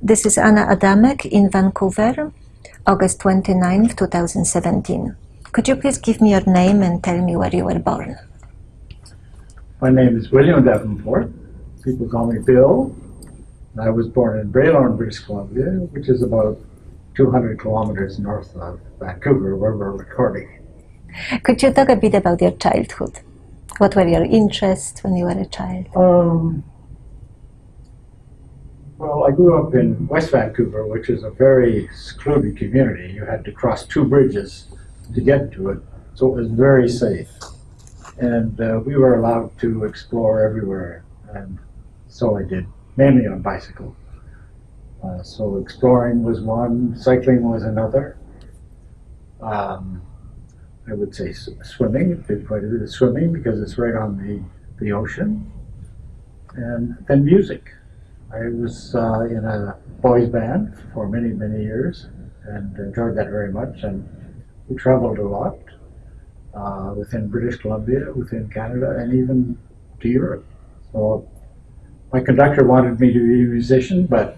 This is Anna Adamek in Vancouver, August 29, 2017. Could you please give me your name and tell me where you were born? My name is William Davenport. People call me Bill. I was born in Bralorne, British Columbia, which is about 200 kilometers north of Vancouver, where we're recording. Could you talk a bit about your childhood? What were your interests when you were a child? Um, well, I grew up in West Vancouver, which is a very secluded community. You had to cross two bridges to get to it, so it was very safe. And uh, we were allowed to explore everywhere, and so I did, mainly on bicycle. Uh, so exploring was one, cycling was another. Um, I would say swimming, did quite a bit of swimming because it's right on the, the ocean. And then music. I was uh, in a boys band for many, many years and enjoyed that very much. And we traveled a lot uh, within British Columbia, within Canada, and even to Europe. So my conductor wanted me to be a musician, but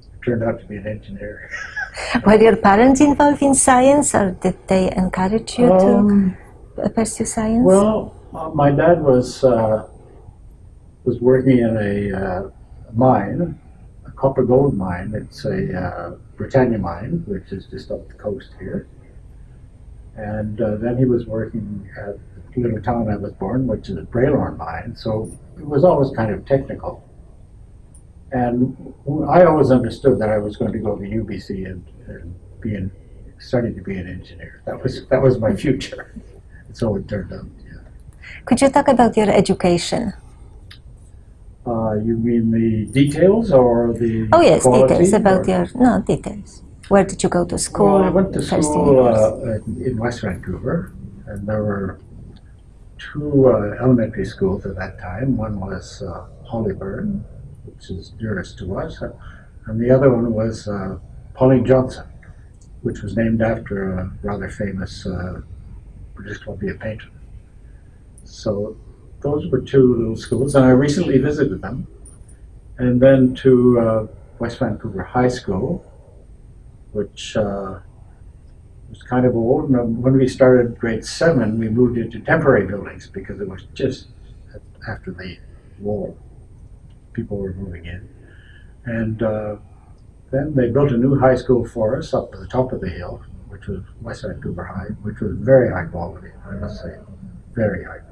it turned out to be an engineer. Were your parents involved in science or did they encourage you um, to pursue science? Well, uh, my dad was uh, was working in a uh, mine, a copper gold mine. It's a uh, Britannia mine, which is just up the coast here. And uh, then he was working at the little town I was born, which is a Bralorne mine. So it was always kind of technical. And I always understood that I was going to go to UBC and, and be in, study to be an engineer. That was that was my future. so it turned out. Yeah. Could you talk about your education? Uh, you mean the details or the Oh yes, details about or? your no details. Where did you go to school? Well, I went to school uh, in West Vancouver, and there were two uh, elementary schools at that time. One was uh, Hollyburn, which is nearest to us, and the other one was uh, Pauline Johnson, which was named after a rather famous uh, British Columbia painter. So those were two little schools, and I recently visited them. And then to uh, West Vancouver High School, which uh, was kind of old. And when we started grade seven, we moved into temporary buildings because it was just after the war. People were moving in. And uh, then they built a new high school for us up at the top of the hill, which was West Vancouver High, which was very high quality, I must say, very high.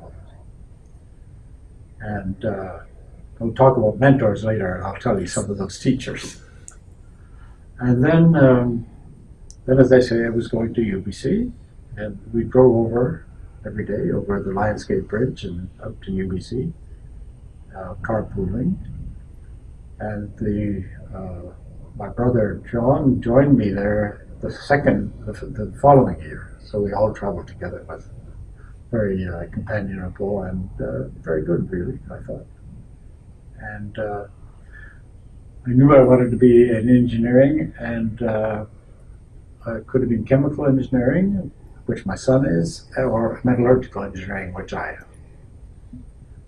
And uh, we'll talk about mentors later, and I'll tell you some of those teachers. And then, um, then as I say, I was going to UBC, and we drove over every day over the Lionsgate Bridge and up to UBC, uh, carpooling. And the uh, my brother John joined me there the second, the, the following year. So we all traveled together. It was very uh, companionable and uh, very good, really, I thought. And uh, I knew I wanted to be in engineering, and uh, I could have been chemical engineering, which my son is, or metallurgical engineering, which I am.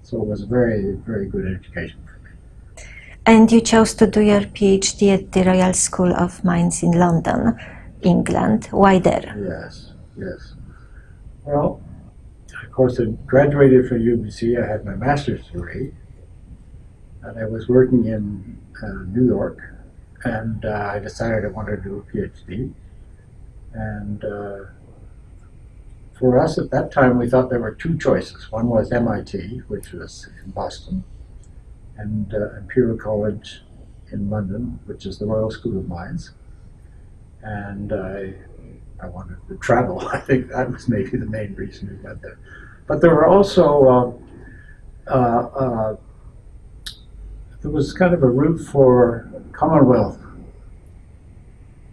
So it was a very, very good education for me. And you chose to do your PhD at the Royal School of Mines in London, England. Why there? Yes, yes. Well, course, I graduated from UBC. I had my master's degree, and I was working in uh, New York, and uh, I decided I wanted to do a PhD. And uh, for us at that time, we thought there were two choices. One was MIT, which was in Boston, and uh, Imperial College in London, which is the Royal School of Mines. And I, I wanted to travel. I think that was maybe the main reason we went there. But there were also uh, uh, there was kind of a route for Commonwealth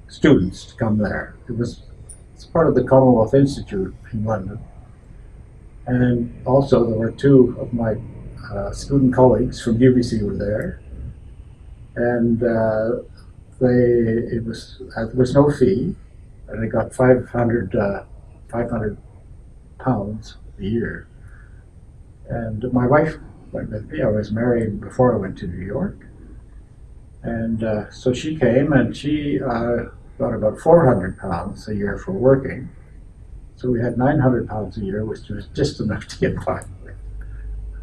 students to come there. It was it's part of the Commonwealth Institute in London. And also there were two of my uh, student colleagues from UBC were there. And uh, they, it was, uh, there was no fee. And they got 500, uh, 500 pounds year. And my wife went with me. I was married before I went to New York. And uh, so she came and she uh, got about 400 pounds a year for working. So we had 900 pounds a year, which was just enough to get by.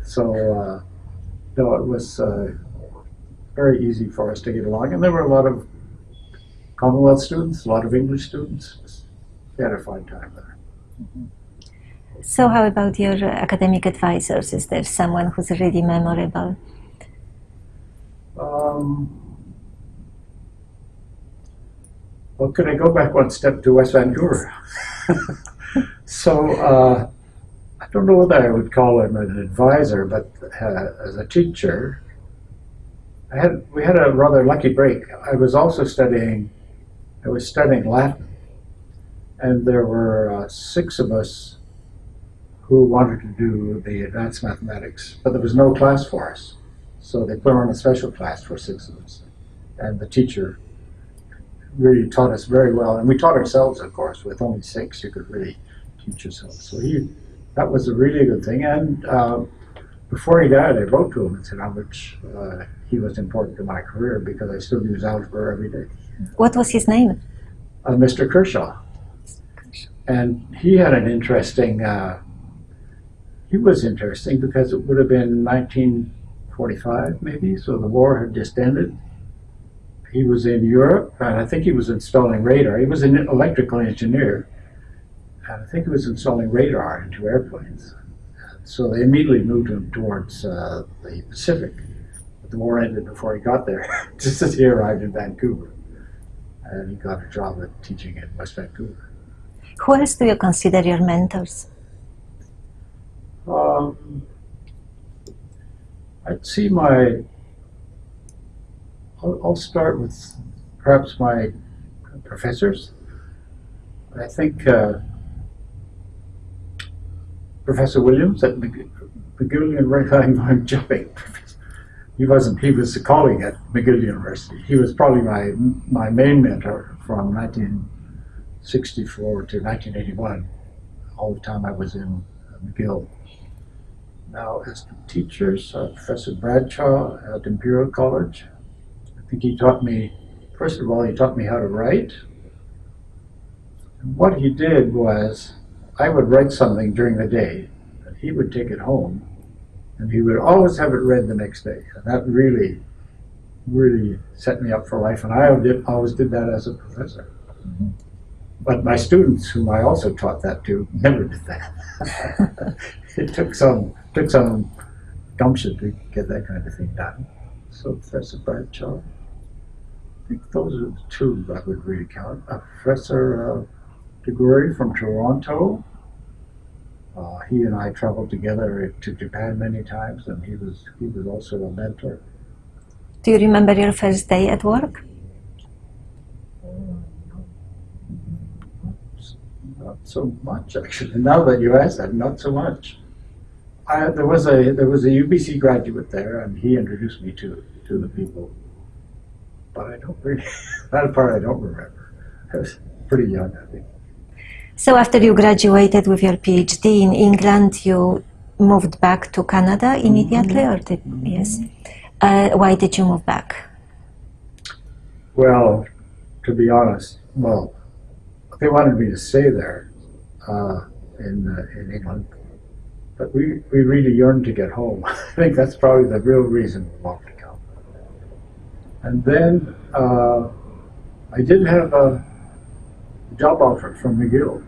So, uh, no, it was uh, very easy for us to get along. And there were a lot of Commonwealth students, a lot of English students. We had a fine time there. So, how about your academic advisors? Is there someone who's really memorable? Um, well, could I go back one step to West Vancouver? so, uh, I don't know whether I would call him an advisor, but uh, as a teacher, I had we had a rather lucky break. I was also studying, I was studying Latin, and there were uh, six of us who wanted to do the advanced mathematics, but there was no class for us. So they put on a special class for six of us. And the teacher really taught us very well. And we taught ourselves, of course, with only six, you could really teach yourself. So he, that was a really good thing. And um, before he died, I wrote to him and said how much uh, he was important to my career because I still use algebra every day. What was his name? Uh, Mr. Kershaw. And he had an interesting, uh, he was interesting because it would have been 1945 maybe, so the war had just ended. He was in Europe, and I think he was installing radar. He was an electrical engineer, and I think he was installing radar into airplanes. So they immediately moved him towards uh, the Pacific. But the war ended before he got there, just as he arrived in Vancouver. And he got a job at teaching in West Vancouver. Who else do you consider your mentors? Um, I'd see my. I'll, I'll start with perhaps my professors. I think uh, Professor Williams at McGill, University, I'm jumping. He wasn't, he was a colleague at McGill University. He was probably my, my main mentor from 1964 to 1981, all the time I was in McGill. Now, as teachers, uh, Professor Bradshaw at Imperial College, I think he taught me, first of all, he taught me how to write. And what he did was, I would write something during the day, and he would take it home, and he would always have it read the next day. And that really, really set me up for life, and I always did that as a professor. But my students, whom I also taught that to, never did that. it took some took some gumption to get that kind of thing done. So Professor Bradshaw, I think those are the two I would really count. Uh, Professor uh, Toguri from Toronto. Uh, he and I traveled together to Japan many times, and he was he was also a mentor. Do you remember your first day at work? Not so much, actually. Now that you ask that, not so much. I, there was a there was a UBC graduate there, and he introduced me to to the people. But I don't really that part I don't remember. I was pretty young, I think. So after you graduated with your PhD in England, you moved back to Canada immediately, or did yes? Uh, why did you move back? Well, to be honest, well, they wanted me to stay there uh, in uh, in England, but we we really yearned to get home. I think that's probably the real reason we wanted to come. And then uh, I did have a job offer from McGill,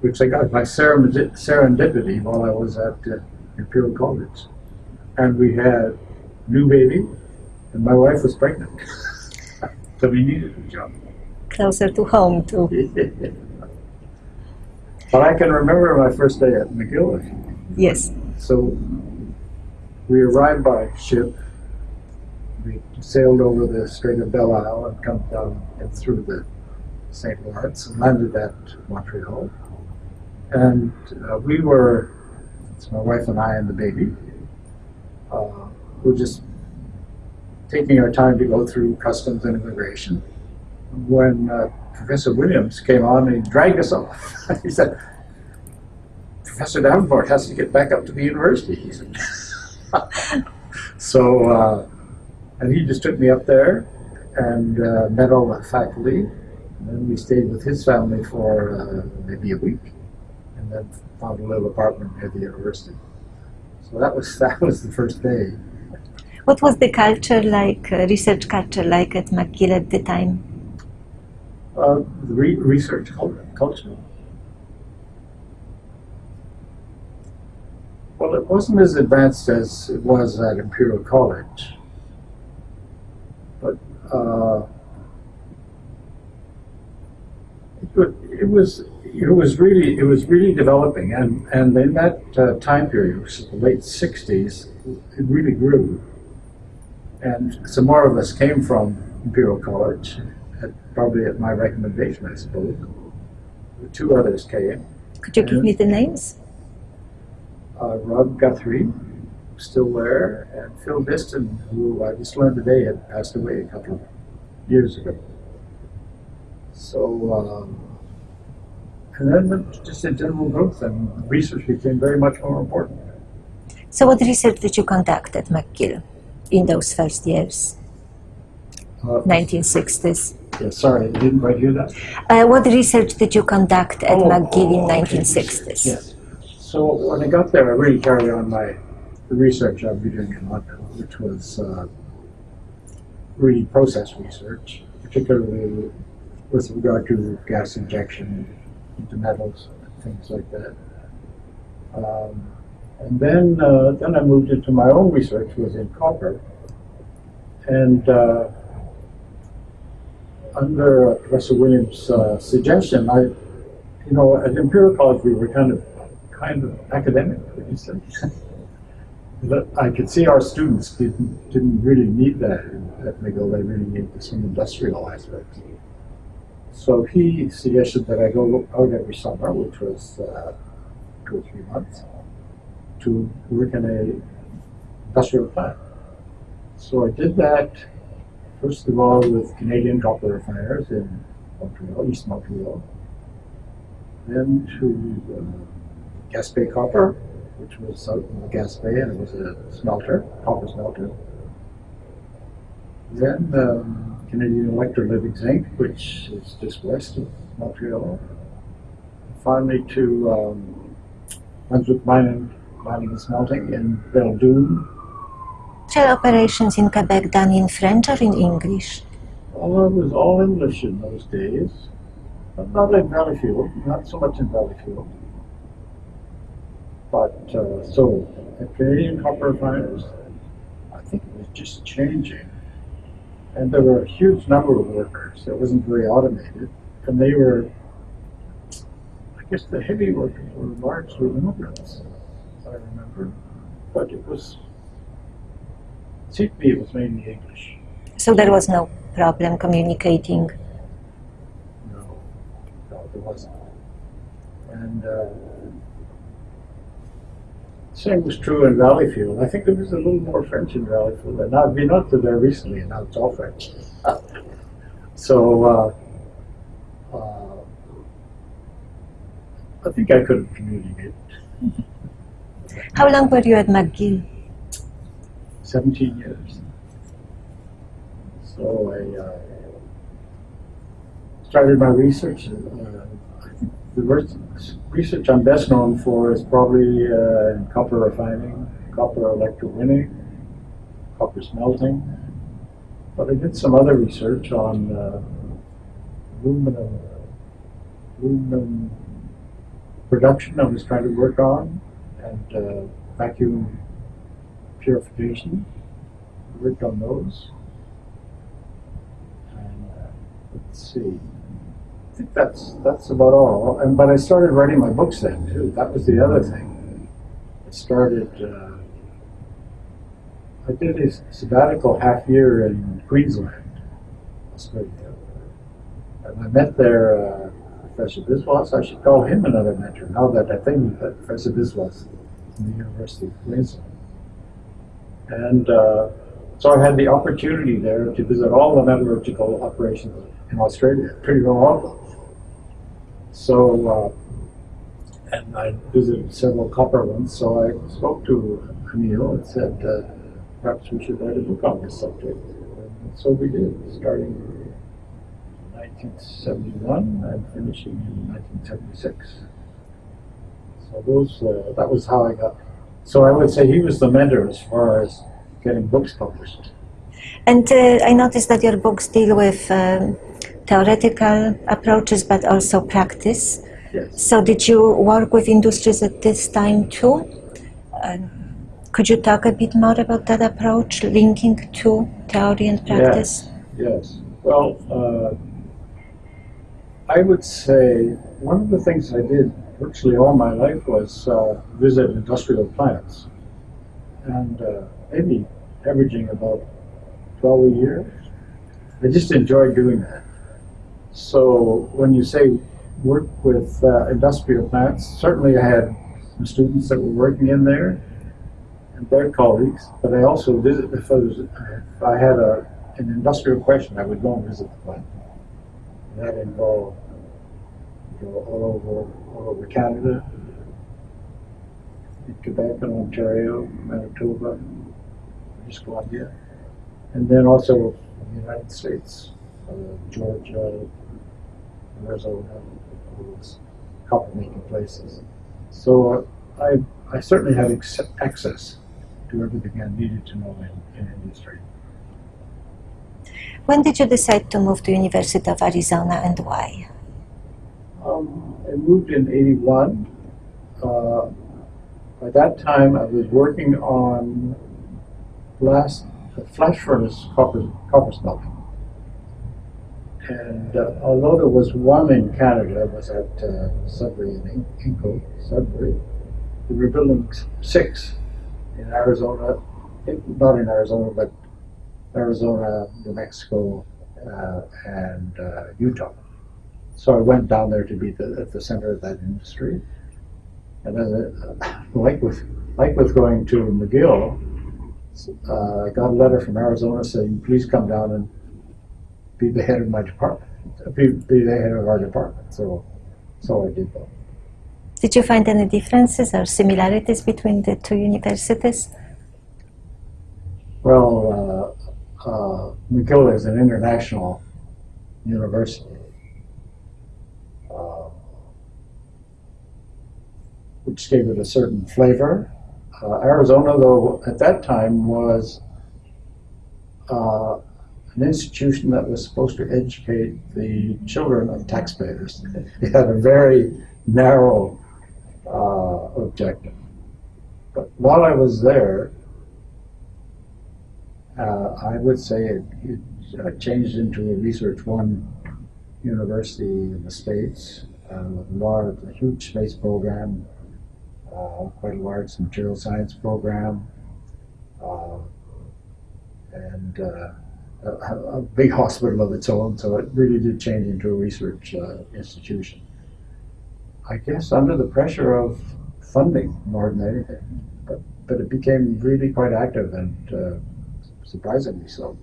which I got by serendipity while I was at uh, Imperial College, and we had new baby, and my wife was pregnant, so we needed a job. Closer to home, too. but I can remember my first day at McGill. Yes. So we arrived by ship. We sailed over the Strait of Belle Isle and come down and through the St. Lawrence and landed at Montreal. And uh, we were, it's my wife and I and the baby, uh, were just taking our time to go through customs and immigration. When uh, Professor Williams came on he dragged us off, he said, Professor Davenport has to get back up to the university, he said. so uh, And he just took me up there and uh, met all the faculty. And then we stayed with his family for uh, maybe a week, and then found a little apartment near the university. So that was that was the first day. What was the culture like, uh, research culture like at McGill at the time? Uh, the re- research culture. Well, it wasn't as advanced as it was at Imperial College, but uh, it, it was it was really it was really developing, and and in that uh, time period, which is the late '60s, it really grew, and some more of us came from Imperial College, at, probably at my recommendation, I suppose. Two others came. Could you give me the names? uh, Rob Guthrie, still there, and Phil Distin, who I just learned today had passed away a couple of years ago. So, um, and then just a general growth, and research became very much more important. So, what research did you conduct at McGill in those first years, Uh, 1960s? Yeah, sorry, I didn't quite hear that. Uh, what research did you conduct at Oh, McGill in oh, 1960s? Yes. So when I got there, I really carried on my the research I'd be doing in London, which was uh, really process research, particularly with regard to gas injection into metals and things like that. Um, and then uh, then I moved into my own research was in copper, and uh, under Professor Williams' uh, suggestion, I you know, at Imperial College, we were kind of, kind of academic, would you say? But I could see our students didn't, didn't really need that at McGill. They really needed some industrial aspects. So he suggested that I go out every summer, which was uh, two or three months, to work in a industrial plant. So I did that, first of all, with Canadian copper refiners in Montreal, East Montreal then to uh, Gaspé Copper, which was out in the Gaspé, and it was a smelter, copper smelter. Then um, Canadian Electrolytic Zinc, which is just west of Montreal. Finally to um, Brunswick Mining, Mining and Smelting in Belledune. Shell operations in Quebec done in French or in English? Oh, it was all English in those days. But not in Valleyfield, not so much in Valleyfield. But uh, so at Canadian copper refiners, I think it was just changing. And there were a huge number of workers. It wasn't very automated. And they were, I guess the heavy workers were largely immigrants, I remember. But it was, me it was mainly English. So there was no problem communicating. No, no, there wasn't. And uh, same was true in Valleyfield. I think there was a little more French in Valleyfield. And I've been up to there recently, and now it's all French. so uh, uh, I think I could communicate. How long were you at McGill? 17 years. So I uh, started my research. Uh, the research I'm best known for is probably uh, in copper refining, copper electrowinning, copper smelting. But I did some other research on uh, aluminum, aluminum production I was trying to work on, and uh, vacuum purification. Worked on those. And uh, let's see. I think that's that's about all. And but I started writing my books then too. That was the other thing. I started. Uh, I did a sabbatical half year in Queensland, Australia, and I met there uh, Professor Biswas. I should call him another mentor now that I think that Professor Biswas from the University of Queensland. And uh, so I had the opportunity there to visit all the metallurgical operations in Australia, pretty well all of them. So, uh, and I visited several copper ones, so I spoke to Anil and said, uh, perhaps we should write a book on this subject. And so we did, starting in 1971 and finishing in 1976. So those, uh, that was how I got. So I would say he was the mentor as far as getting books published. And uh, I noticed that your books deal with um, theoretical approaches but also practice. Yes. So, did you work with industries at this time too? Uh, could you talk a bit more about that approach, linking to theory and practice? Yes. Well, uh, I would say one of the things I did virtually all my life was uh, visit industrial plants, and uh, maybe averaging about 12 a year. I just enjoyed doing that. So when you say work with uh, industrial plants, certainly I had some students that were working in there and their colleagues, but I also visit if I, was, if I had a, an industrial question, I would go and visit the plant. And that involved you know, all over all over Canada, in Quebec and Ontario, Manitoba, British Columbia, and then also in the United States, uh, Georgia, Arizona, all those copper making places. So uh, I, I certainly had ex- access to everything I needed to know in, in industry. When did you decide to move to University of Arizona and why? Um, I moved in 81. Uh, by that time, I was working on blast, flash furnace copper, copper smelting. And uh, although there was one in Canada, it was at uh, Sudbury in Inco, Sudbury, they were building six in Arizona, not in Arizona, but Arizona, New Mexico, uh, and uh, Utah. So I went down there to be the, at the center of that industry. And then, uh, like with like with going to McGill, uh, I got a letter from Arizona saying, "Please come down and be the head of my department, be, be the head of our department." So, so I did that. Did you find any differences or similarities between the two universities? Well, uh, uh, McGill is an international university. Uh, which gave it a certain flavor. Uh, Arizona, though, at that time was uh, an institution that was supposed to educate the children of taxpayers. It had a very narrow uh, objective. But while I was there, uh, I would say it, it uh, changed into a Research One university in the States uh, with a large, a huge space program, quite a large material science program, uh, and uh, a, a big hospital of its own. So it really did change into a research uh, institution. I guess under the pressure of funding more than anything, but but it became really quite active and uh, surprisingly so.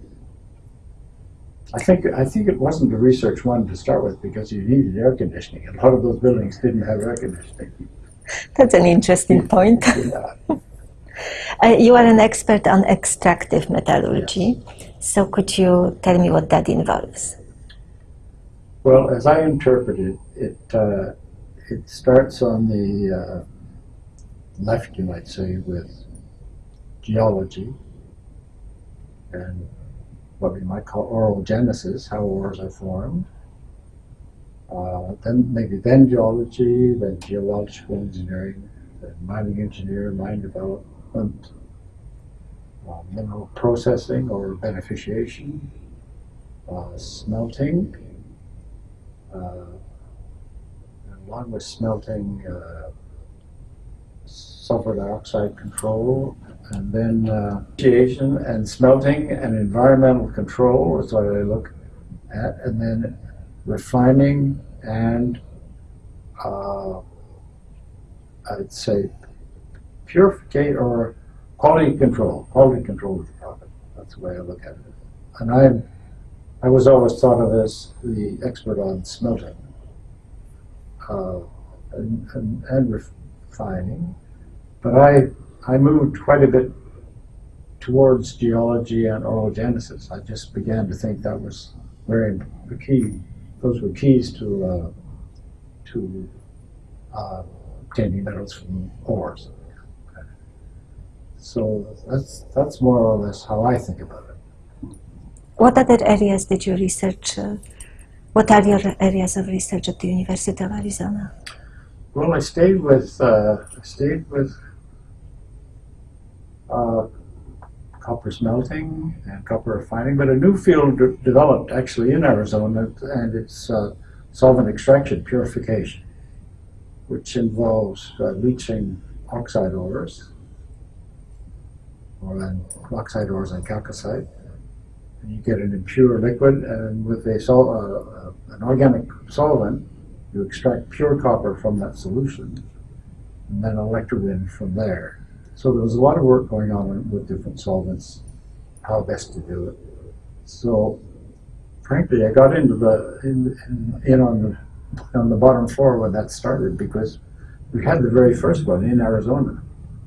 I think I think it wasn't a research one to start with because you needed air conditioning. A lot of those buildings didn't have air conditioning. That's an interesting point. Uh, you are an expert on extractive metallurgy, so could you tell me what that involves? Well, as I interpret it, it uh, it starts on the uh, left, you might say, with geology and what we might call ore genesis, how ores are formed. Uh, then maybe then geology, then geological engineering, then mining engineer, mine development, uh, mineral processing or beneficiation, uh, smelting, uh, along with smelting, uh, sulfur dioxide control, and then uh, and smelting and environmental control is what I look at, and then refining and uh, I'd say purificate or quality control. Quality control of the product. That's the way I look at it. And I, I was always thought of as the expert on smelting uh, and, and, and refining. But I, I moved quite a bit towards geology and ore genesis. I just began to think that was very key. Those were keys to uh, to uh, obtaining metals from ores. So that's that's more or less how I think about it. What other areas did you research? Uh, what are your areas of research at the University of Arizona? Well, I stayed with uh, I stayed with uh, copper smelting and copper refining, but a new field de- developed actually in Arizona, and it's uh, solvent extraction purification, which involves uh, leaching oxide ores, or oxide ores and chalcocite. And you get an impure liquid, and with a sol- uh, uh, an organic solvent, you extract pure copper from that solution, and then electrowin from there. So there was a lot of work going on with different solvents, how best to do it. So, frankly, I got into the in, in, in on the on the bottom floor when that started because we had the very first one in Arizona,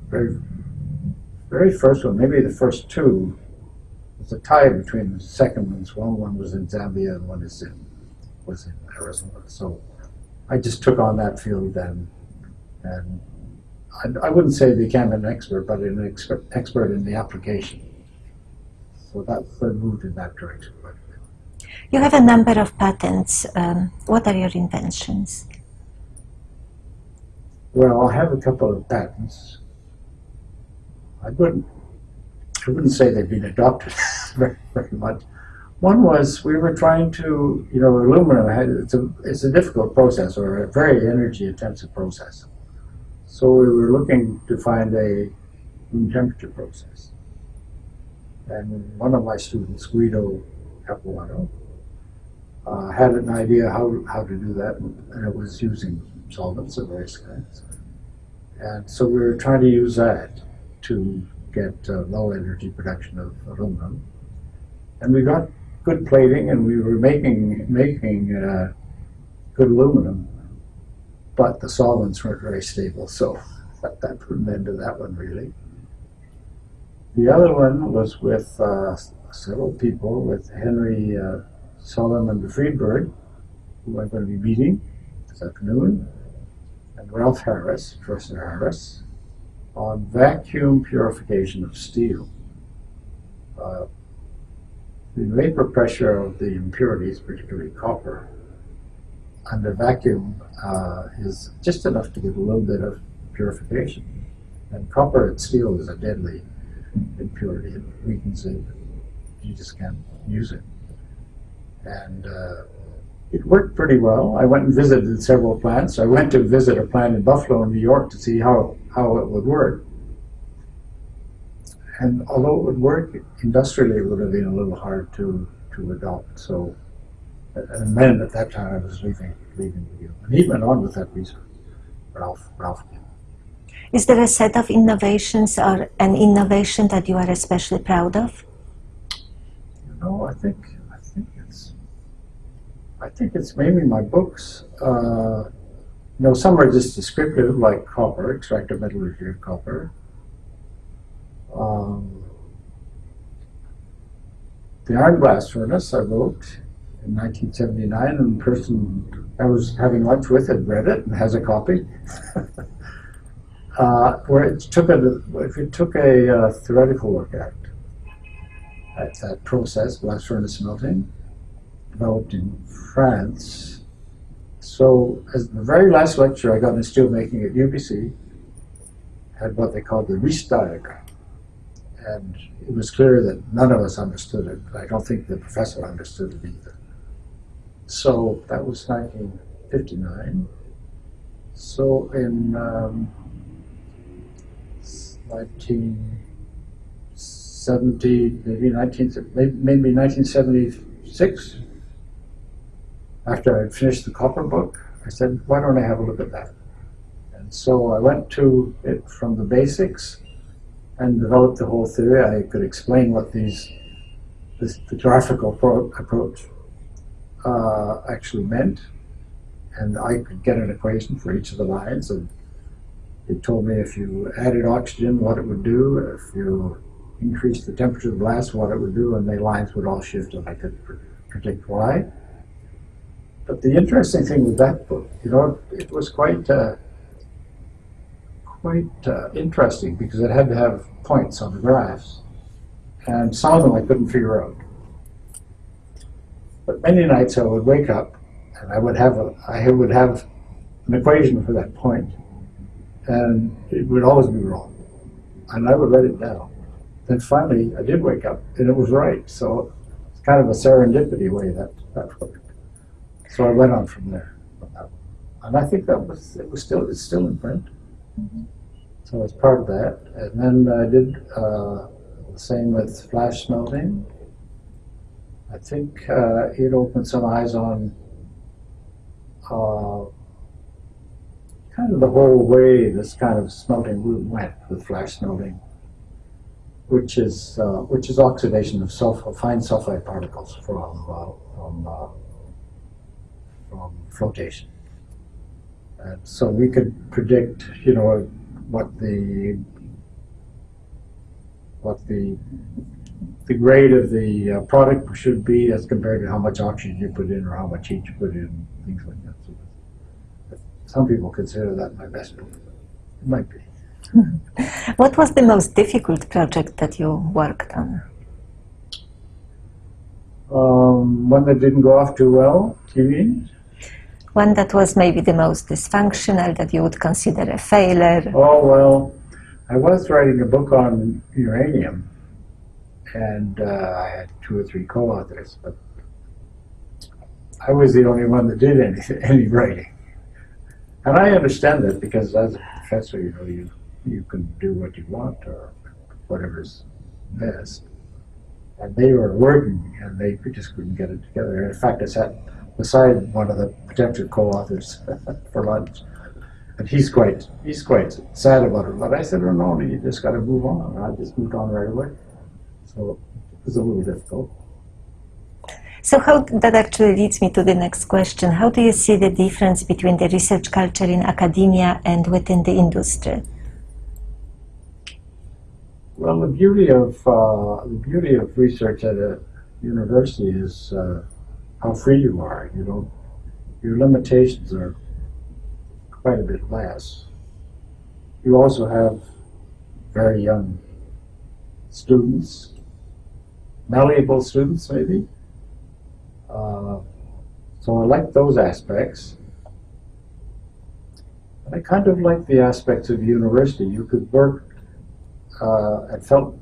very very first one, maybe the first two. There's a tie between the second ones. One one was in Zambia and one is in was in Arizona. So I just took on that field then, and I, I wouldn't say they became an expert, but an expert, expert in the application. So that moved in that direction. quite a bit. You have a number of patents. Um, what are your inventions? Well, I have a couple of patents. I wouldn't, I wouldn't say they've been adopted very, very much. One was we were trying to, you know, aluminum had it's a it's a difficult process or a very energy intensive process. So we were looking to find a room temperature process. And one of my students, Guido Capuano, uh, had an idea how, how to do that, and it was using solvents of various kinds. And so we were trying to use that to get uh, low energy production of aluminum. And we got good plating, and we were making making uh, good aluminum, but the solvents weren't very stable. So that, that put an end to that one really. The other one was with uh, several people, with Henry uh, Solomon Friedberg, who I'm going to be meeting this afternoon, and Ralph Harris, Professor Harris, on vacuum purification of steel. Uh, the vapor pressure of the impurities, particularly copper, under vacuum uh, is just enough to give a little bit of purification. And copper and steel is a deadly impurity. It weakens it. You just can't use it. And uh, it worked pretty well. I went and visited several plants. I went to visit a plant in Buffalo, New York, to see how, how it would work. And although it would work industrially, it would have been a little hard to, to adopt. So, and then at that time I was leaving, leaving the you. And he went on with that research, Ralph, Ralph. Is there a set of innovations or an innovation that you are especially proud of? You know, I think, I think it's, I think it's mainly my books. Uh, you know, some are just descriptive, like copper, extractive metallurgy of copper. Um, the Iron Blast Furnace I wrote in 1979, and the person I was having lunch with had read it and has a copy. uh, where it took a, if you took a uh, theoretical look at, at that process, blast furnace melting, developed in France. So, as the very last lecture I got in steelmaking at UBC had what they called the Rist diagram and it was clear that none of us understood it. I don't think the professor understood it either. So that was 1959. So in um, 1970, maybe 19, maybe 1976, after I had finished the copper book, I said, why don't I have a look at that? And so I went to it from the basics and developed the whole theory. I could explain what these this the graphical pro- approach uh, actually meant, and I could get an equation for each of the lines. And it told me if you added oxygen, what it would do. If you increased the temperature of the glass, what it would do, and the lines would all shift, and I could pr- predict why. But the interesting thing with that book, you know, it was quite uh, quite uh, interesting because it had to have points on the graphs, and some of them I couldn't figure out. But many nights I would wake up and I would have a I would have an equation for that point, and it would always be wrong, and I would write it down. Then finally, I did wake up and it was right. So it's kind of a serendipity way that that worked. So I went on from there, and I think that was it was still it's still in print. So it's part of that, and then I did uh, the same with flash smelting. I think uh, it opened some eyes on uh, kind of the whole way this kind of smelting route went with flash smelting, which is uh, which is oxidation of sulfur, fine sulfide particles from uh, from uh, from flotation. And so we could predict, you know, what the what the the grade of the uh, product should be as compared to how much oxygen you put in or how much heat you put in, things like that. So some people consider that my best book. It might be. What was the most difficult project that you worked on? Um, one that didn't go off too well, you mean? One that was maybe the most dysfunctional, that you would consider a failure. Oh, well, I was writing a book on uranium, and uh, I had two or three co-authors, but I was the only one that did any, any writing. And I understand that because as a professor, you know, you, you can do what you want or whatever's best. And they were working and they just couldn't get it together. In fact, I sat beside one of the potential co-authors for lunch. And he's quite he's quite sad about it. But I said, oh, no, you just got to move on. And I just moved on right away. So it was a little difficult. So how that actually leads me to the next question. How do you see the difference between the research culture in academia and within the industry? Well, the beauty of uh, the beauty of research at a university is uh, how free you are. You know, your limitations are quite a bit less. You also have very young students, malleable students, maybe. Uh, so I like those aspects. I kind of like the aspects of university. You could work uh, I felt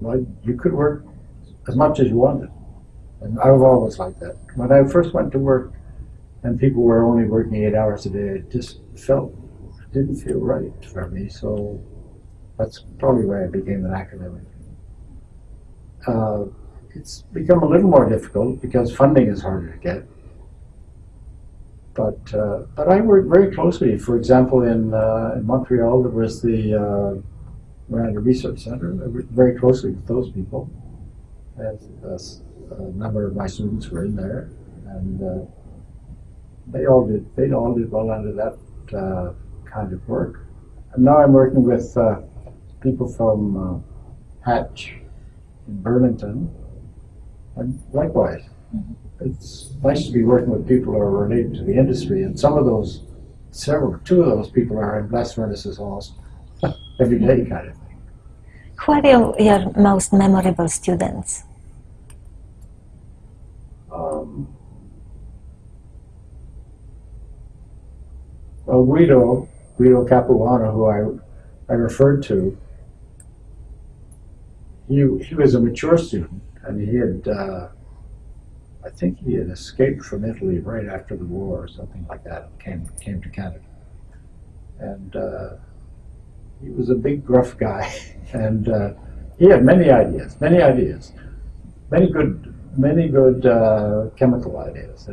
like you could work as much as you wanted. And I've always liked that. When I first went to work and people were only working eight hours a day, it just felt, didn't feel right for me. So that's probably why I became an academic. Uh, it's become a little more difficult because funding is harder to get. But, uh, but I work very closely. For example, in, uh, in Montreal, there was the uh, ran research center. I worked very closely with those people. And a, a number of my students were in there, and uh, they all did. They all did well under that uh, kind of work. And now I'm working with uh, people from uh, Hatch in Burlington, and likewise. It's nice to be working with people who are related to the industry, and some of those, several, two of those people are in blast furnaces almost every day kind of thing. Who are your, your most memorable students? Um, well, Guido, Guido Capuano, who I, I referred to, he, he was a mature student, and he had, uh, I think he had escaped from Italy right after the war or something like that, and came, came to Canada. And uh, he was a big, gruff guy, and uh, he had many ideas, many ideas, many good, many good uh, chemical ideas.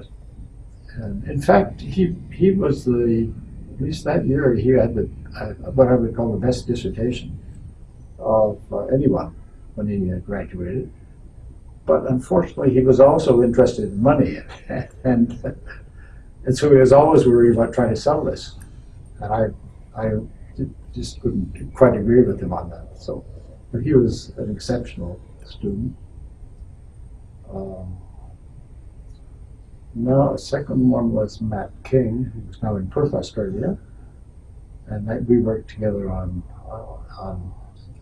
And in fact, he he was the at least that year he had the uh, what I would call the best dissertation of uh, anyone when he uh, graduated. But unfortunately, he was also interested in money, and and so he was always worried about trying to sell this. And I I just couldn't quite agree with him on that. So but he was an exceptional student. Um, now, a second one was Matt King, who's now in Perth, Australia, and that we worked together on uh, on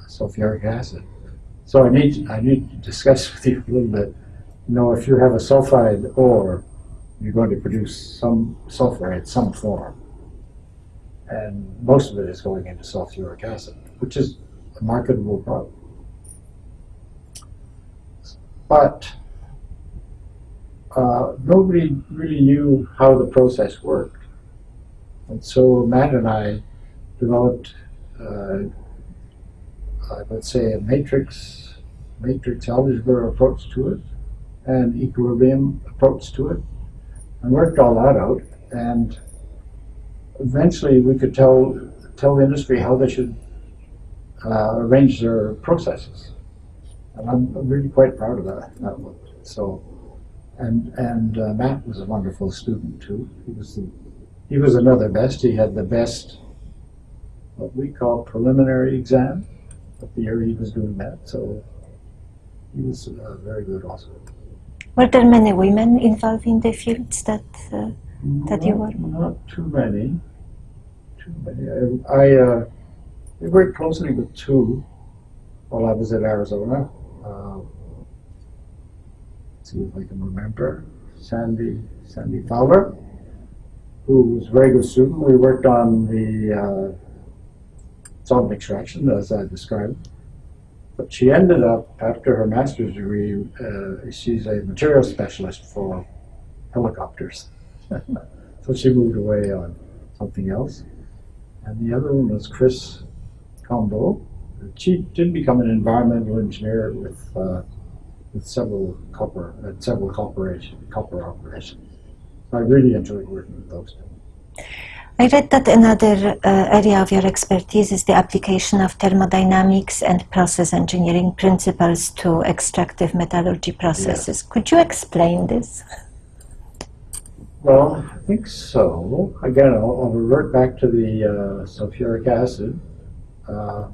sulfuric acid. So I need I need to discuss with you a little bit. You know, if you have a sulfide ore, you're going to produce some sulfur in some form, and most of it is going into sulfuric acid, which is a marketable product. But uh, nobody really knew how the process worked. And so Matt and I developed, uh, uh, let's say, a matrix, matrix algebra approach to it, and equilibrium approach to it, and worked all that out. And eventually, we could tell tell the industry how they should uh, arrange their processes. And I'm really quite proud of that. that one. So, and and uh, Matt was a wonderful student too. He was the, he was another best. He had the best what we call preliminary exam the year he was doing that. So he was uh, very good also. Were there many women involved in the fields that uh, that you were? Not, not too many. Too many. I, I uh, worked closely with two while I was at Arizona. Uh, see if I can remember. Sandy Sandy Fowler, who was a very good student. We worked on the uh, solvent extraction, as I described. But she ended up, after her master's degree, uh, she's a material specialist for helicopters. so she moved away on something else. And the other one was Chris Combo. She did become an environmental engineer with uh, with several copper at several corporation copper operations. I really enjoyed working with those two. I read that another uh, area of your expertise is the application of thermodynamics and process engineering principles to extractive metallurgy processes. Could you explain this? Well, I think so. Again, I'll, I'll revert back to the uh, sulfuric acid. Uh,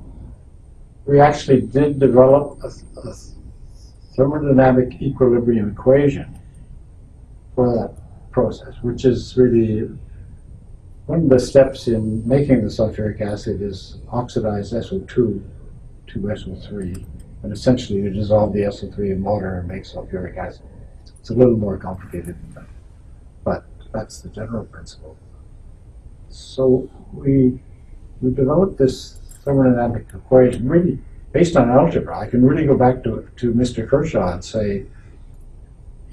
we actually did develop a, a thermodynamic equilibrium equation for that process, which is really one of the steps in making the sulfuric acid is oxidize SO2 to SO3, and essentially you dissolve the SO3 in water and make sulfuric acid. It's a little more complicated than that, but that's the general principle. So we we developed this thermodynamic equation really based on algebra. I can really go back to to Mr. Kershaw and say,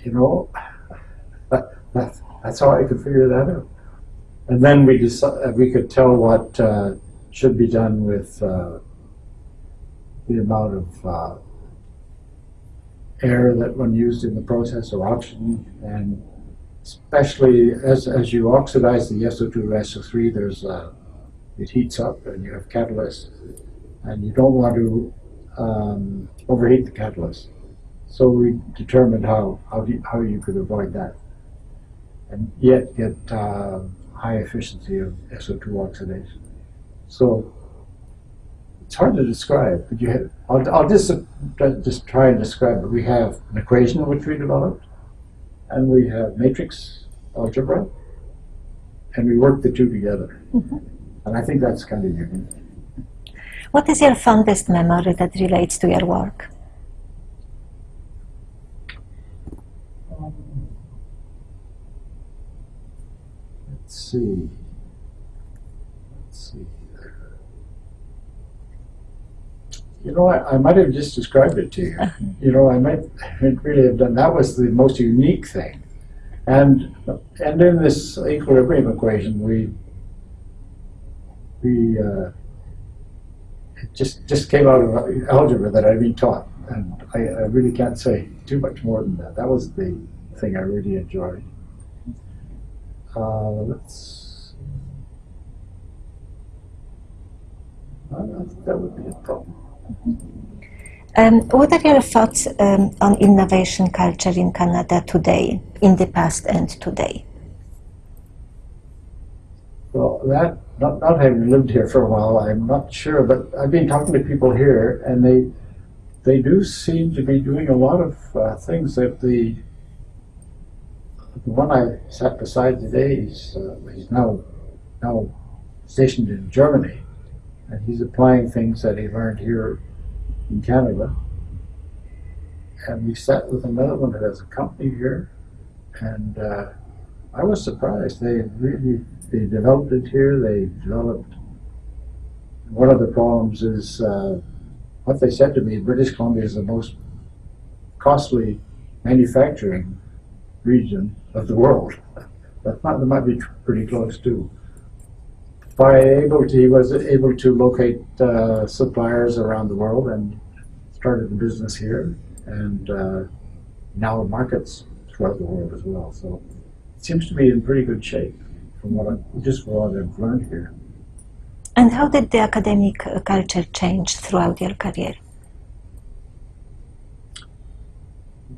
you know, that, that that's how I could figure that out. And then we decided we could tell what uh, should be done with uh, the amount of uh, air that one used in the process or oxygen, and especially as as you oxidize the SO2 to SO3, there's uh, it heats up and you have catalyst, and you don't want to um, overheat the catalyst. So we determined how how, you, how you could avoid that, and yet get uh, high efficiency of SO2 oxidation. So it's hard to describe, but you have, I'll, I'll just, uh, just try and describe it. We have an equation which we developed, and we have matrix algebra, and we work the two together. Mm -hmm. And I think that's kind of unique. What is your fondest memory that relates to your work? Let's see. Let's see. You know, I, I might have just described it to you. you know, I might really have done. That was the most unique thing, and and in this equilibrium equation, we we uh, it just just came out of algebra that I'd been taught, and I, I really can't say too much more than that. That was the thing I really enjoyed. Uh, let's. Uh, that would be a problem. Um, what are your thoughts um, on innovation culture in Canada today, in the past and today? Well, that, not, not having lived here for a while, I'm not sure, but I've been talking to people here and they, they do seem to be doing a lot of uh, things that the, the one I sat beside today, he's, uh, he's now, now stationed in Germany and he's applying things that he learned here in Canada. And we sat with another one that has a company here and uh, I was surprised. They really they developed it here. They developed. One of the problems is uh, what they said to me. British Columbia is the most costly manufacturing region of the world. That might, that might be pretty close too. By able to, he was able to locate uh, suppliers around the world and started the business here, and uh, now markets throughout the world as well. So it seems to be in pretty good shape from what I, just what I've learned here. And how did the academic uh, culture change throughout your career?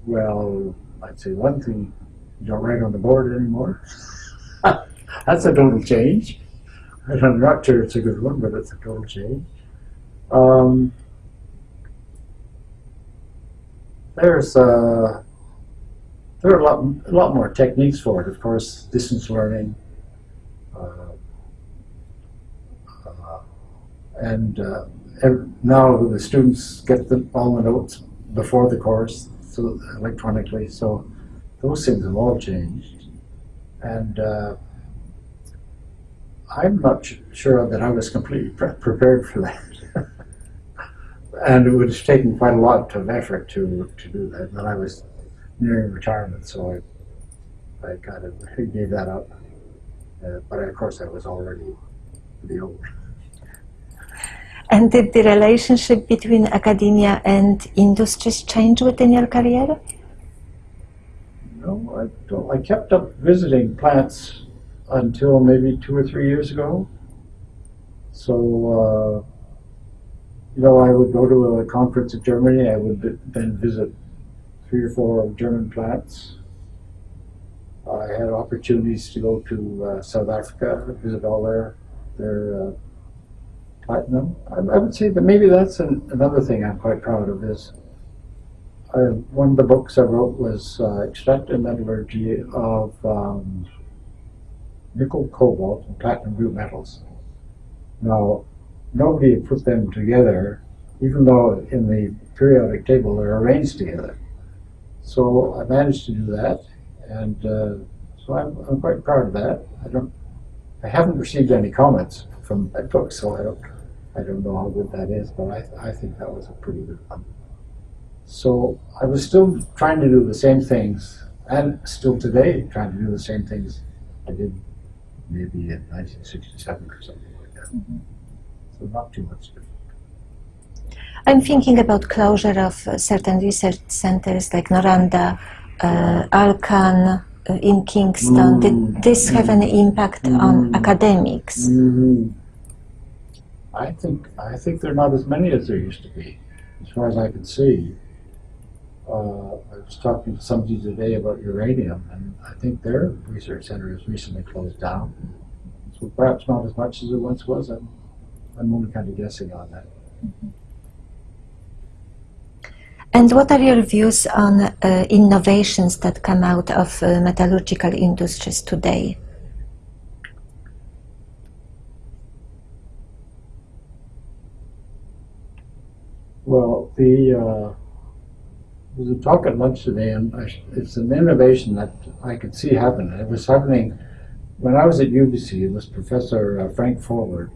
Well, I'd say one thing, you don't write on the board anymore. That's a total change. I'm not sure it's a good one, but it's a total change. Um, there's uh, there are a lot, a lot more techniques for it. Of course, distance learning, uh, uh, and uh, now the students get the, all the notes before the course so electronically. So those things have all changed, and uh, I'm not sure that I was completely pre prepared for that. and it would have taken quite a lot of effort to to do that. But I was nearing retirement, so I I kind of gave that up. Uh, but of course, I was already pretty old. And did the relationship between academia and industries change within your career? No, I don't. I kept up visiting plants until maybe two or three years ago. So, uh, you know, I would go to a conference in Germany. I would then visit three or four German plants. I had opportunities to go to uh, South Africa, visit all their their uh, platinum. I, I, would say that maybe that's an, another thing I'm quite proud of is I, one of the books I wrote was uh, Extractive Metallurgy of um, Nickel, Cobalt, and Platinum Group Metals. Now, nobody put them together, even though in the periodic table they're arranged together. So I managed to do that, and uh, so I'm, I'm quite proud of that. I don't, I haven't received any comments from that book, so I don't, I don't know how good that is, but I, I think that was a pretty good one. So I was still trying to do the same things, and still today trying to do the same things I did maybe in 1967 or something like that. Mm -hmm. So not too much different. I'm thinking about closure of uh, certain research centers like Noranda, uh, Alcan uh, in Kingston. Mm. Did this have any impact mm. on academics? Mm. I think I think there are not as many as there used to be, as far as I can see. Uh, I was talking to somebody today about uranium, and I think their research center has recently closed down. So perhaps not as much as it once was. I'm, I'm only kind of guessing on that. -hmm. And what are your views on uh, innovations that come out of uh, metallurgical industries today? Well, the uh, was a talk at lunch today, and I, it's an innovation that I could see happen. It was happening when I was at UBC. It was Professor uh, Frank Forward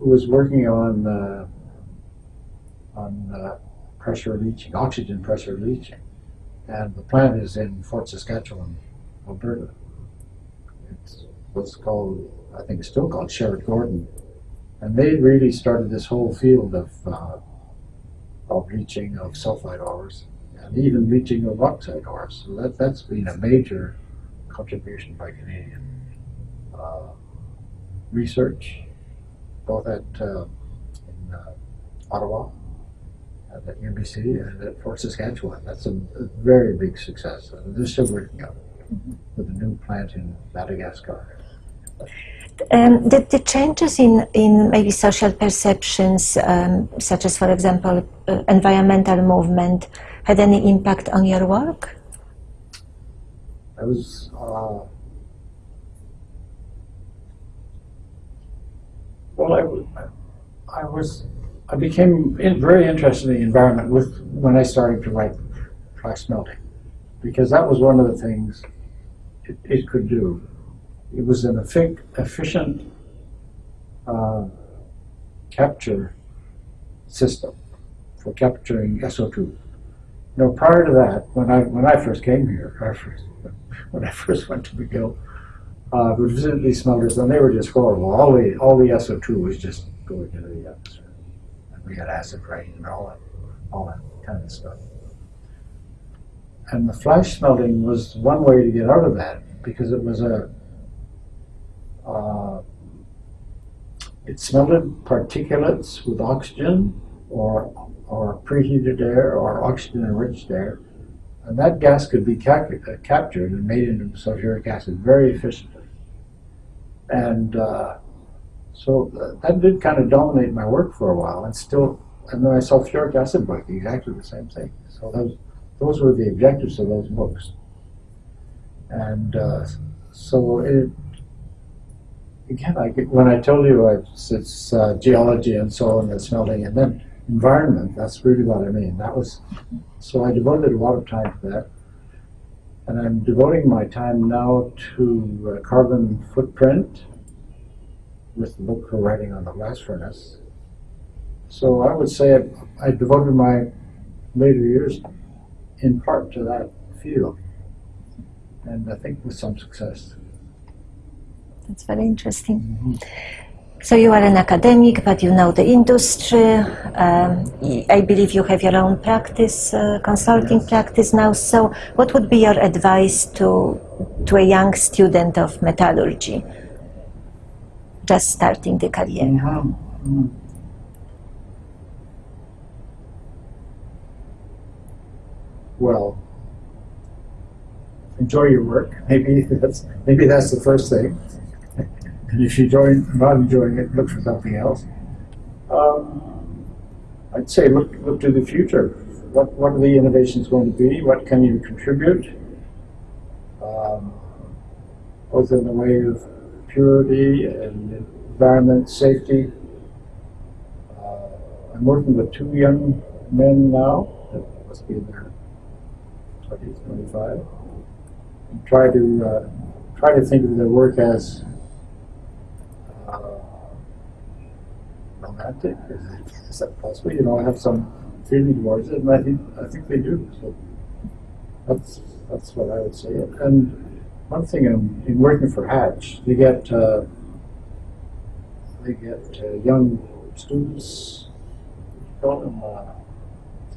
who was working on uh, on uh, pressure leaching, oxygen pressure leaching. And the plant is in Fort Saskatchewan, Alberta. It's what's called, I think it's still called Sherritt Gordon. And they really started this whole field of, uh, of leaching of sulfide ores and even leaching of oxide ores. So that, that's been a major contribution by Canadian uh, research, both at uh, in uh, Ottawa at the UBC and at Fort Saskatchewan. That's a, a very big success. And they're still working on it with a new plant in Madagascar. Um, the, the changes in, in maybe social perceptions, um, such as, for example, uh, environmental movement, had any impact on your work? I was uh, well. I, I was I became very interested in the environment with when I started to write flash smelting because that was one of the things it, it could do. It was an effic- efficient uh, capture system for capturing SO2. No, prior to that, when I when I first came here, I first, when I first went to McGill, uh, we visited these smelters, and they were just horrible. All the all the SO2 was just going into the atmosphere, and we had acid rain and all that, all that kind of stuff. And the flash smelting was one way to get out of that because it was a uh, it smelted particulates with oxygen or or preheated air or oxygen enriched air. And that gas could be cap- uh, captured and made into sulfuric acid very efficiently. And uh, so th- that did kind of dominate my work for a while, and still, and then my sulfuric acid book, exactly the same thing. So those, those were the objectives of those books. And uh, so it, again, I, when I told you it's, it's uh, geology and so on, and smelting, and then environment, that's really what I mean. That was, so I devoted a lot of time to that. And I'm devoting my time now to uh, carbon footprint with the book we're writing on the blast furnace. So I would say I, I devoted my later years in part to that field. And I think with some success. That's very interesting. So you are an academic, but you know the industry. Um, I believe you have your own practice, uh, consulting Yes. practice now. So what would be your advice to to a young student of metallurgy, just starting the career? Mhm. Well, enjoy your work. Maybe that's maybe that's the first thing. And if you enjoy not enjoying it, look for something else. Um, I'd say look look to the future. What what are the innovations going to be? What can you contribute? Um, both in the way of purity and environment safety. Uh, I'm working with two young men now, that must be in their 20s, 25. And try to uh, try to think of their work as uh, romantic. Is, it, is that possible? You know, I have some feeling towards it, and I think I think they do. So that's that's what I would say. And one thing in, in working for Hatch, they get uh, they get uh, young students, call them uh,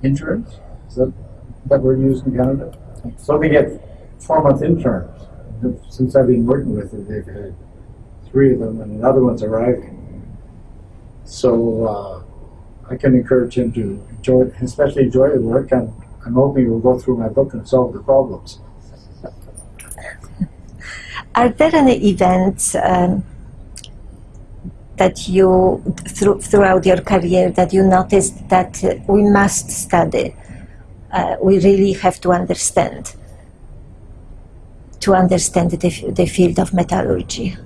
interns. Is that that word used in Canada? So they get four month interns. Since I've been working with them, they've had three of them, and another one's arriving. So uh, I can encourage him to enjoy, especially enjoy the work, and I'm hoping he'll go through my book and solve the problems. Are there any events um, that you, through, throughout your career, that you noticed that uh, we must study? Uh, we really have to understand to understand the, the field of metallurgy.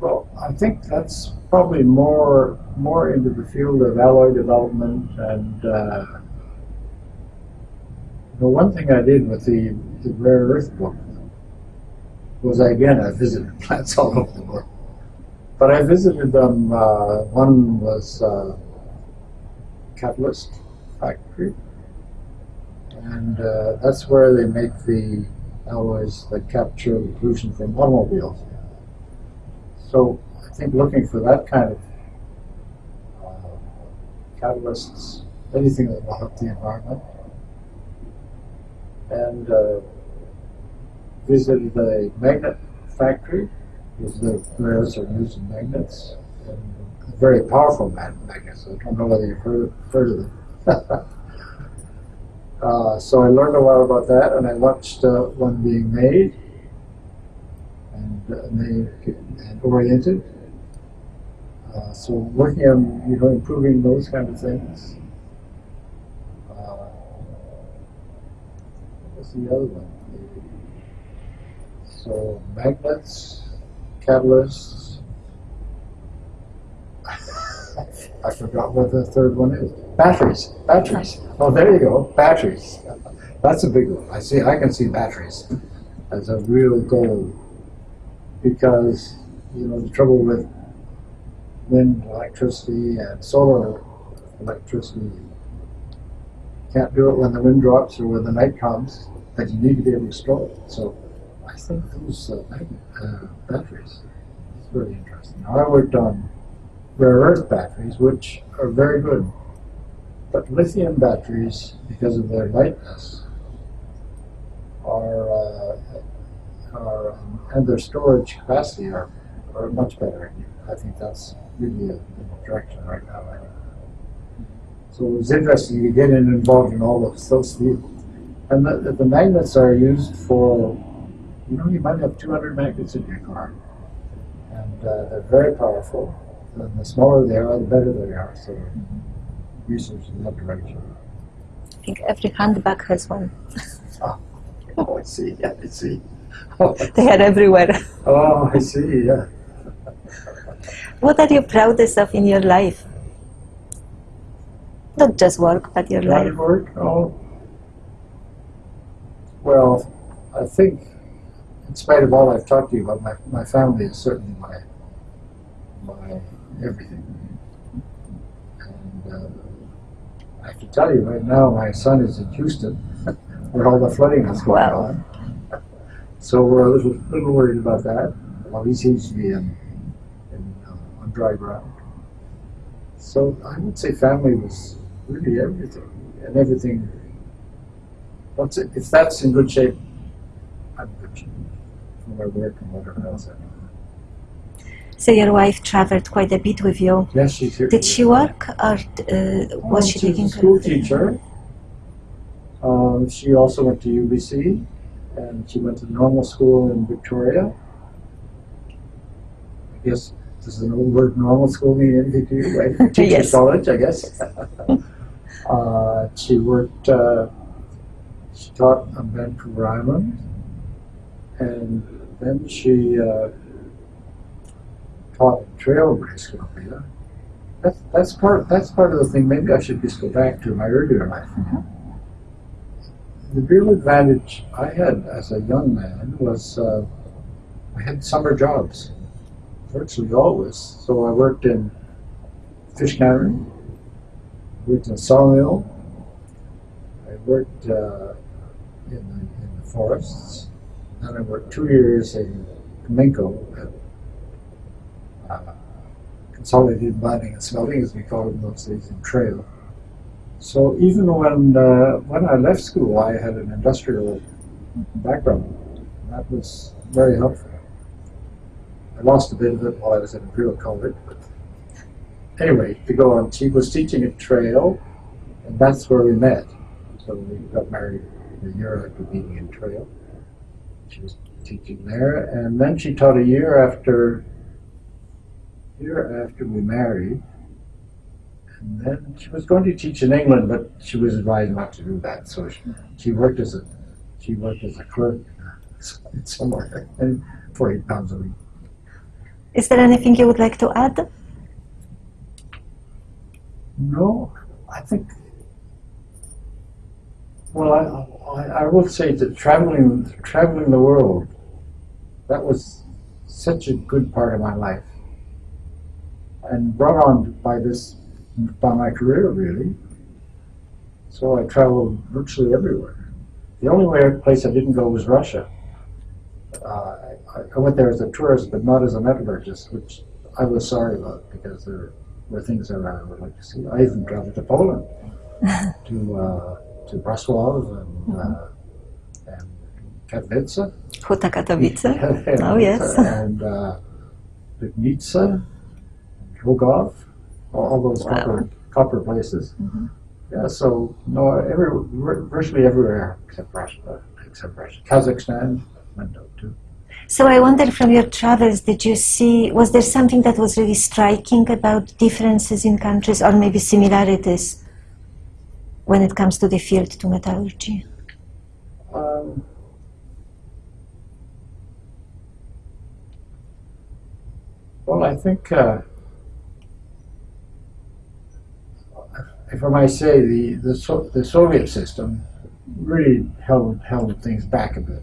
Well, I think that's probably more more into the field of alloy development and uh, the one thing I did with the, the rare earth book was again I visited plants all over the world, but I visited them. Uh, one was uh, catalyst factory, and uh, that's where they make the alloys that capture the pollution from automobiles. So think looking for that kind of uh, catalysts, anything that will help the environment, and uh, visited a magnet factory because the rares are used in magnets, and very powerful magnets. I don't know whether you've heard, heard of them. Uh, so I learned a lot about that, and I watched uh, one being made and uh, made and oriented. Uh, so working on you know improving those kind of things. Uh, what's the other one? So magnets, catalysts. I forgot what the third one is. Batteries. Batteries. Oh, there you go. Batteries. That's a big one. I see. I can see batteries as a real goal because you know the trouble with wind electricity and solar electricity. Can't do it when the wind drops or when the night comes, but you need to be able to store it. So I think those uh, uh, batteries is really interesting. Now, I worked on rare earth batteries, which are very good, but lithium batteries, because of their lightness, are, uh, are and their storage capacity are, are much better. I think that's really a, direction right now. I think. So it was interesting to get in involved in all of those fields. And the, the magnets are used for, you know, you might have 200 magnets in your car. And uh, they're very powerful. And the smaller they are, the better they are. So research in that direction. I think every handbag has one. Oh, I see. Yeah, I see. They are everywhere. Oh, I see. Yeah. What are you proudest of in your life? Not just work, but your Life life. work? Oh. Well, I think, in spite of all I've talked to you about, my, my family is certainly my my everything. And uh, I have to tell you, right now, my son is in Houston, where all the flooding is going Wow. on. So we're a little, little worried about that. Well, he seems to be in, dry ground. So I would say family was really everything, and everything. Once it, if that's in good shape, I'm good for my work and whatever else I do. So your wife traveled quite a bit with you. Yes, she's here. Did she work or uh, was she she was a school teacher. Um, she also went to UBC, and she went to normal school in Victoria. I guess does an old word normal school to you, right? Teachers Yes. college, I guess. uh, she worked. Uh, she taught on Vancouver Island, and then she uh, taught Trail, British Columbia. That's that's part that's part of the thing. Maybe I should just go back to my earlier life. The real advantage I had as a young man was uh, I had summer jobs, virtually always. So I worked in fish cannery, worked in a sawmill, I worked uh, in, the, in the forests, and I worked two years in Cominco at uh, consolidated mining and smelting, as we called it in those days, in Trail. So even when uh, when I left school, I had an industrial background. That was very helpful. I lost a bit of it while I was at Imperial College, but anyway, to go on, she was teaching at Trail, and that's where we met. So we got married a year after being in Trail. She was teaching there, and then she taught a year after year after we married. And then she was going to teach in England, but she was advised not to do that. So she, she worked as a she worked as a clerk somewhere, and for eight pounds a week. Is there anything you would like to add? No, I think. Well, I, I, I will say that traveling traveling the world, that was such a good part of my life, and brought on by this by my career really. So I traveled virtually everywhere. The only place I didn't go was Russia. Uh, I, I went there as a tourist, but not as a metallurgist, which I was sorry about because there were things that I would like to see. I even traveled to Poland, to uh, to Brussels and, uh, and Katowice. Huta Katowice. Oh, yes. And uh, Rogov, all, all those Wow. copper, copper places. Mhm. Yeah, so no, every virtually everywhere except Russia, except Russia, Kazakhstan too. So I wonder from your travels, did you see, was there something that was really striking about differences in countries or maybe similarities when it comes to the field to metallurgy? Um, well, I think, uh, if I might say, the the, so, the Soviet system really held held things back a bit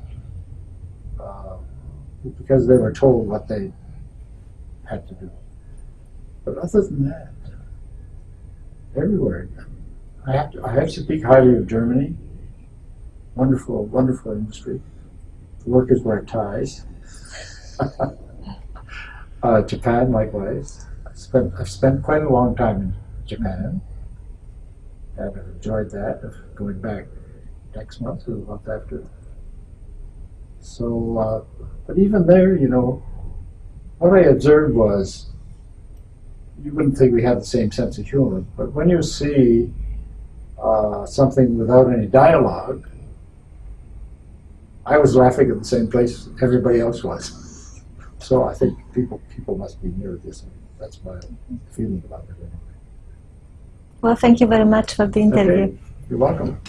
because they were told what they had to do. But other than that, everywhere, I have to I have to speak highly of Germany. Wonderful, wonderful industry. The workers wear ties. uh, Japan, likewise. I spent I've spent quite a long time in Japan and I've enjoyed that of going back next month or the month after. So, uh, but even there, you know, what I observed was you wouldn't think we had the same sense of humor, but when you see uh, something without any dialogue, I was laughing at the same place everybody else was. So I think people people must be near this. That's my feeling about it. Anyway. Well, thank you very much for the interview. Okay. You're welcome.